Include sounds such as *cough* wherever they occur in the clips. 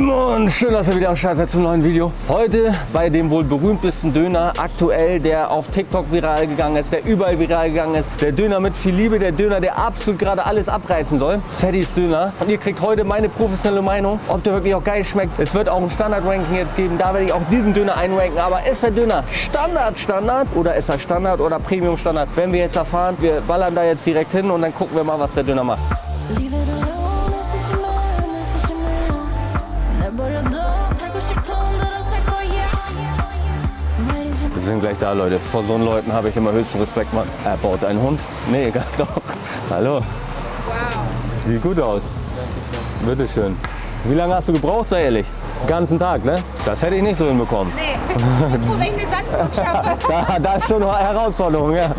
Simon, schön, dass ihr wieder am Start seid zum neuen Video. Heute bei dem wohl berühmtesten Döner aktuell, der auf TikTok viral gegangen ist, der überall viral gegangen ist. Der Döner mit viel Liebe, der Döner, der absolut gerade alles abreißen soll. Saddies Döner. Und ihr kriegt heute meine professionelle Meinung, ob der wirklich auch geil schmeckt. Es wird auch ein Standard-Ranking jetzt geben, da werde ich auch diesen Döner einranken. Aber ist der Döner Standard Standard oder ist er Standard oder Premium Standard? Werden wir jetzt erfahren. Wir ballern da jetzt direkt hin und dann gucken wir mal, was der Döner macht. Sind gleich da, Leute. Vor so Leuten habe ich immer höchsten Respekt, Mann. Er baut einen Hund? Nee, egal, *laughs* doch. Hallo. Wow. Sieht gut aus. Bitteschön. Wie lange hast du gebraucht, sei ehrlich? Den ganzen Tag, ne? Das hätte ich nicht so hinbekommen. Nee, ich bin froh, wenn ich den Sandburg schaffe. Da, da ist schon eine Herausforderung, ja.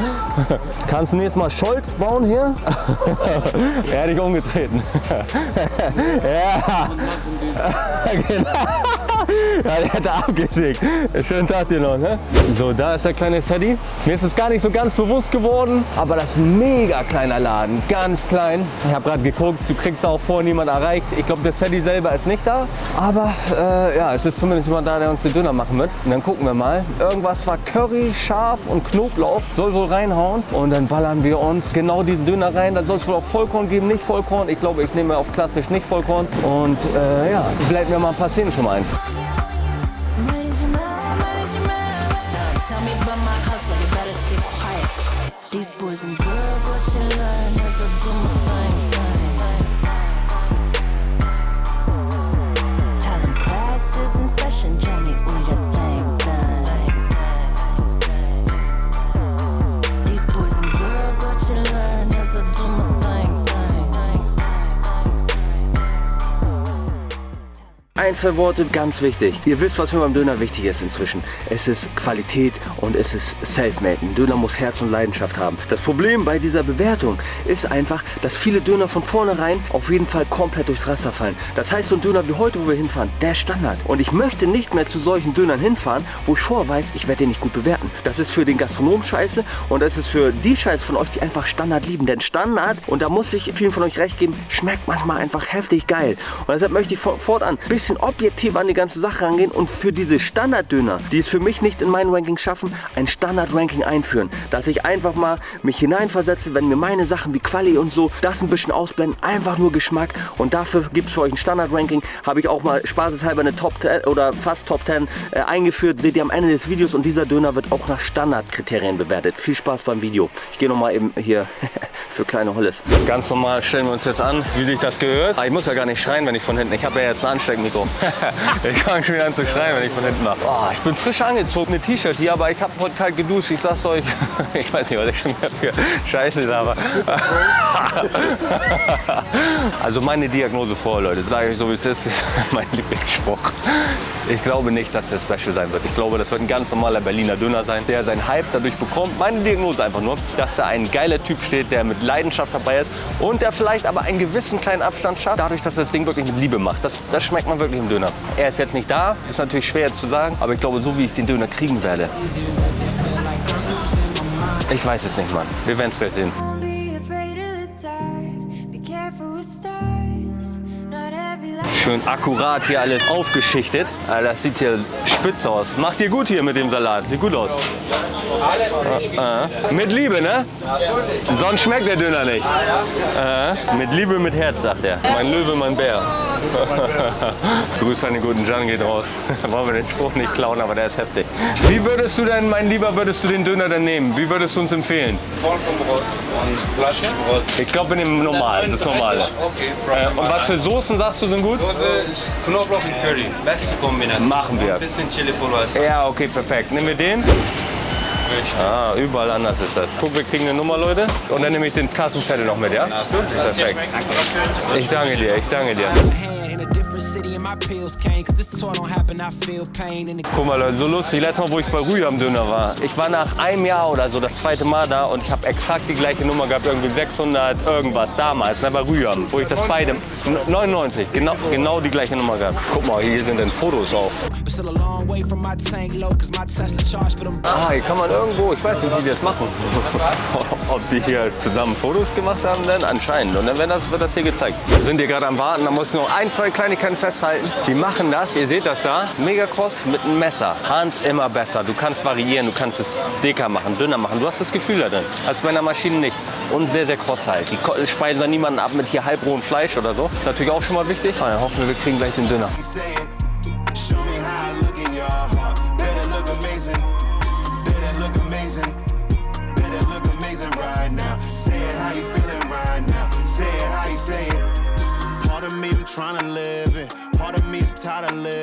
Kannst du nächstes Mal Scholz bauen hier? *laughs* er hat dich umgetreten. *laughs* ja. genau. Ja, der hat abgesägt. Schönen Tag dir noch, ne? So, da ist der kleine Sadie. Mir ist es gar nicht so ganz bewusst geworden, aber das ist ein mega kleiner Laden, ganz klein. Ich habe gerade geguckt, du kriegst da auch vorher niemand erreicht. Ich glaube, der Sadie selber ist nicht da, aber äh, ja, es ist zumindest jemand da, der uns den Döner machen wird. Und dann gucken wir mal. Irgendwas war Curry, Schaf und Knoblauch, soll wohl reinhauen. Und dann ballern wir uns genau diesen Döner rein. Dann soll es wohl auch Vollkorn geben, nicht Vollkorn. Ich glaube, ich nehme auf klassisch nicht Vollkorn. Und äh, ja, blenden wir mal ein paar Szenen schon mal ein. Zwei Worte, ganz wichtig. Ihr wisst, was mir beim Döner wichtig ist inzwischen. Es ist Qualität und es ist Selfmade. Ein Döner muss Herz und Leidenschaft haben. Das Problem bei dieser Bewertung ist einfach, dass viele Döner von vornherein auf jeden Fall komplett durchs Raster fallen. Das heißt, so ein Döner wie heute, wo wir hinfahren, der Standard. Und ich möchte nicht mehr zu solchen Dönern hinfahren, wo ich vorher weiß, ich werde den nicht gut bewerten. Das ist für den Gastronom scheiße und das ist für die Scheiße von euch, die einfach Standard lieben. Denn Standard, und da muss ich vielen von euch recht geben, schmeckt manchmal einfach heftig geil. Und deshalb möchte ich for- fortan ein bisschen objektiv an die ganze Sache rangehen und für diese Standarddöner, die es für mich nicht in mein Ranking schaffen, ein Standard-Ranking einführen. Dass ich einfach mal mich hineinversetze, wenn mir meine Sachen wie Quali und so das ein bisschen ausblenden, einfach nur Geschmack. Und dafür gibt es für euch ein Standard-Ranking. Habe ich auch mal spaßeshalber eine Top 10 oder fast Top 10 äh, eingeführt. Seht ihr am Ende des Videos und dieser Döner wird auch nach Standardkriterien bewertet. Viel Spaß beim Video. Ich gehe nochmal eben hier *laughs* für kleine Holles. Ganz normal stellen wir uns jetzt an, wie sich das gehört. Ah, ich muss ja gar nicht schreien, wenn ich von hinten. Ich habe ja jetzt ein Ansteckmikro. *laughs* ich fange schon wieder an zu schreien, wenn ich von hinten mache. Oh, ich bin frisch angezogen, eine T-Shirt hier, aber ich habe heute kalt geduscht. Ich sag's euch, *laughs* ich weiß nicht, was ich schon wieder für Scheiße laber. *laughs* also meine Diagnose vor, Leute, sage ich so wie es ist, ist mein Lieblingsspruch. Ich glaube nicht, dass der Special sein wird. Ich glaube, das wird ein ganz normaler Berliner Döner sein, der seinen Hype dadurch bekommt. Meine Diagnose einfach nur, dass da ein geiler Typ steht, der mit Leidenschaft dabei ist und der vielleicht aber einen gewissen kleinen Abstand schafft, dadurch, dass er das Ding wirklich mit Liebe macht. Das, das schmeckt man wirklich im Döner. Er ist jetzt nicht da, ist natürlich schwer jetzt zu sagen, aber ich glaube, so wie ich den Döner kriegen werde. Ich weiß es nicht, Mann. Wir werden es gleich sehen. Schön akkurat hier alles aufgeschichtet. Das sieht hier spitz aus. Macht ihr gut hier mit dem Salat. Sieht gut aus. Ah, ah. Mit Liebe, ne? Sonst schmeckt der Döner nicht. Ah, mit Liebe, mit Herz, sagt er. Mein Löwe, mein Bär. *laughs* Grüß an den guten Jan geht raus. *laughs* Wollen wir den Spruch nicht klauen, aber der ist heftig. Wie würdest du denn, mein Lieber, würdest du den Döner denn nehmen? Wie würdest du uns empfehlen? Vollkornbrot und Flaschenbrot. Ich glaube, wir nehmen normal, das normale. Okay, und was für Soßen sagst du sind gut? Knoblauch und Curry. Beste Kombination. Machen wir. Ein bisschen Chili-Pulver. ist Ja, okay, perfekt. Nehmen wir den? richtig. Ah, überall anders ist das. Guck, wir kriegen eine Nummer, Leute. Und dann nehme ich den Kassenzettel noch mit, ja? Perfekt. Ich danke dir, ich danke dir. Guck mal, Leute, so lustig. Letztes Mal, wo ich bei Rühe am Döner war. Ich war nach einem Jahr oder so das zweite Mal da und ich habe exakt die gleiche Nummer gehabt, irgendwie 600 irgendwas damals, ne, bei Rüham, wo ich das zweite, 99, genau, genau die gleiche Nummer gehabt. Guck mal, hier sind dann Fotos auch. Ah, hier kann man irgendwo, ich weiß nicht, wie die das machen. *laughs* Ob die hier zusammen Fotos gemacht haben, dann anscheinend. Und dann wird das, wird das hier gezeigt. Wir sind hier gerade am Warten, da muss ich noch ein, zwei Kleinigkeiten festhalten. Die machen das, ihr seht das da, mega kross mit einem Messer. Hand immer besser. Du kannst variieren, du kannst es dicker machen, dünner machen. Du hast das Gefühl da drin. Als bei einer Maschine nicht. Und sehr, sehr kross halt. Die speisen da niemanden ab mit hier halbrohem Fleisch oder so. Ist natürlich auch schon mal wichtig. Ah, dann hoffen wir, wir kriegen gleich den Döner.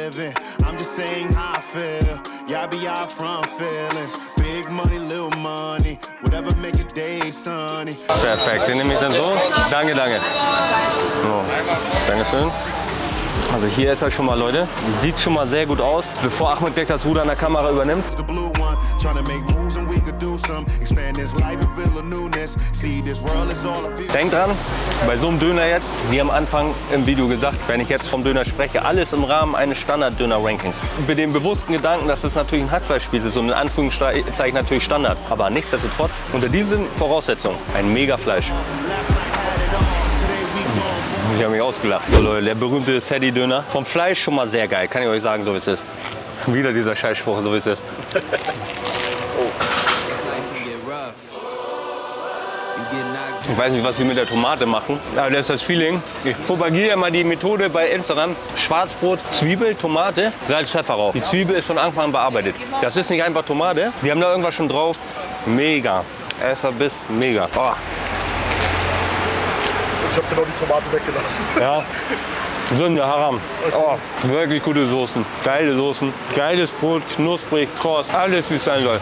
Living. I'm just saying how I feel. Y'all be out from feelings. Big money, little money. Whatever make your day sunny. Perfekt, den nehme ich dann so. Danke, danke. So, Dankeschön. Also hier ist er schon mal, Leute. Sieht schon mal sehr gut aus. Bevor Ahmed gleich das Ruder an der Kamera übernimmt. Denkt dran, bei so einem Döner jetzt, wie am Anfang im Video gesagt, wenn ich jetzt vom Döner spreche, alles im Rahmen eines Standard-Döner-Rankings. Mit dem bewussten Gedanken, dass es natürlich ein Hackfleischspieß ist und in Anführungszeichen natürlich Standard. Aber nichtsdestotrotz, unter diesen Voraussetzungen, ein we gon' Ich habe mich ausgelacht. So Leute, der berühmte Sadie-Döner. Vom Fleisch schon mal sehr geil, kann ich euch sagen, so wie es ist. Wieder dieser Scheißspruch, so wie es ist. Ich weiß nicht, was wir mit der Tomate machen, aber das ist das Feeling. Ich propagiere immer die Methode bei Instagram. Schwarzbrot, Zwiebel, Tomate, Salz, Pfeffer rauf. Die Zwiebel ist von Anfang an bearbeitet. Das ist nicht einfach Tomate. Die haben da irgendwas schon drauf. Mega. Esser bis mega. Oh, Ich habe genau die Tomate weggelassen. ja. *laughs* Sünde, Haram. Oh, wirklich gute Soßen. Geile Soßen. Geiles Brot, knusprig, kross. Alles wie es sein soll.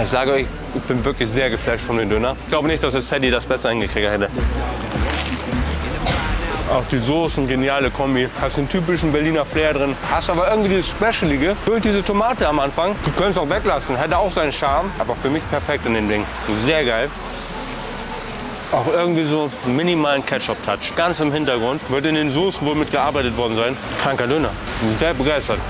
Ich sage euch, ich bin wirklich sehr geflasht von dem Döner. Ich glaube nicht, dass es Sadie das besser hingekriegt hätte. Auch die Soßen, geniale Kombi. Hast den typischen Berliner Flair drin. Hast aber irgendwie dieses Specialige. Füllt diese Tomate am Anfang. Du könntest auch weglassen. Hätte auch seinen Charme. Aber für mich perfekt in dem Ding. Sehr geil. Auch irgendwie so einen minimalen Ketchup-Touch. Ganz im Hintergrund. Wird in den Soßen wohl mitgearbeitet worden sein. Kranker Döner. Bin Sehr begeistert.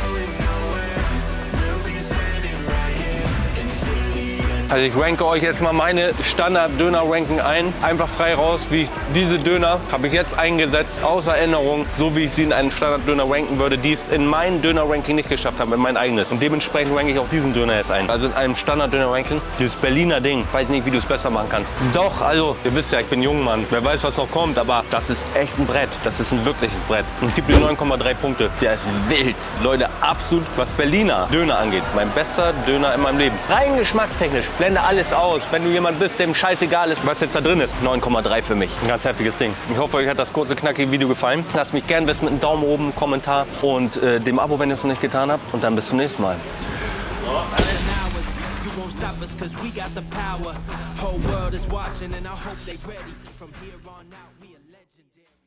Also ich ranke euch jetzt mal meine Standard-Döner-Ranking ein. Einfach frei raus, wie ich diese Döner habe ich jetzt eingesetzt, aus Erinnerung, so wie ich sie in einen Standard-Döner ranken würde, die es in meinem Döner-Ranking nicht geschafft haben, in mein eigenes. Und dementsprechend ranke ich auch diesen Döner jetzt ein. Also in einem Standard-Döner-Ranking, dieses Berliner Ding, weiß nicht, wie du es besser machen kannst. Doch, also, ihr wisst ja, ich bin jung, Mann. Wer weiß, was noch kommt, aber das ist echt ein Brett. Das ist ein wirkliches Brett. Und ich gebe dir 9,3 Punkte. Der ist wild. Leute, absolut, was Berliner Döner angeht, mein bester Döner in meinem Leben. Rein geschmackstechnisch, blende alles aus. Wenn du jemand bist, dem scheißegal ist, was jetzt da drin ist. 9,3 für mich. Ein ganz heftiges Ding. Ich hoffe, euch hat das kurze, knackige Video gefallen. Lasst mich gerne wissen mit einem Daumen oben, Kommentar und äh, dem Abo, wenn ihr es noch nicht getan habt. Und dann bis zum nächsten Mal. hours. You won't stop us cause we got the power. Whole world is watching and I hope they ready. From here on out.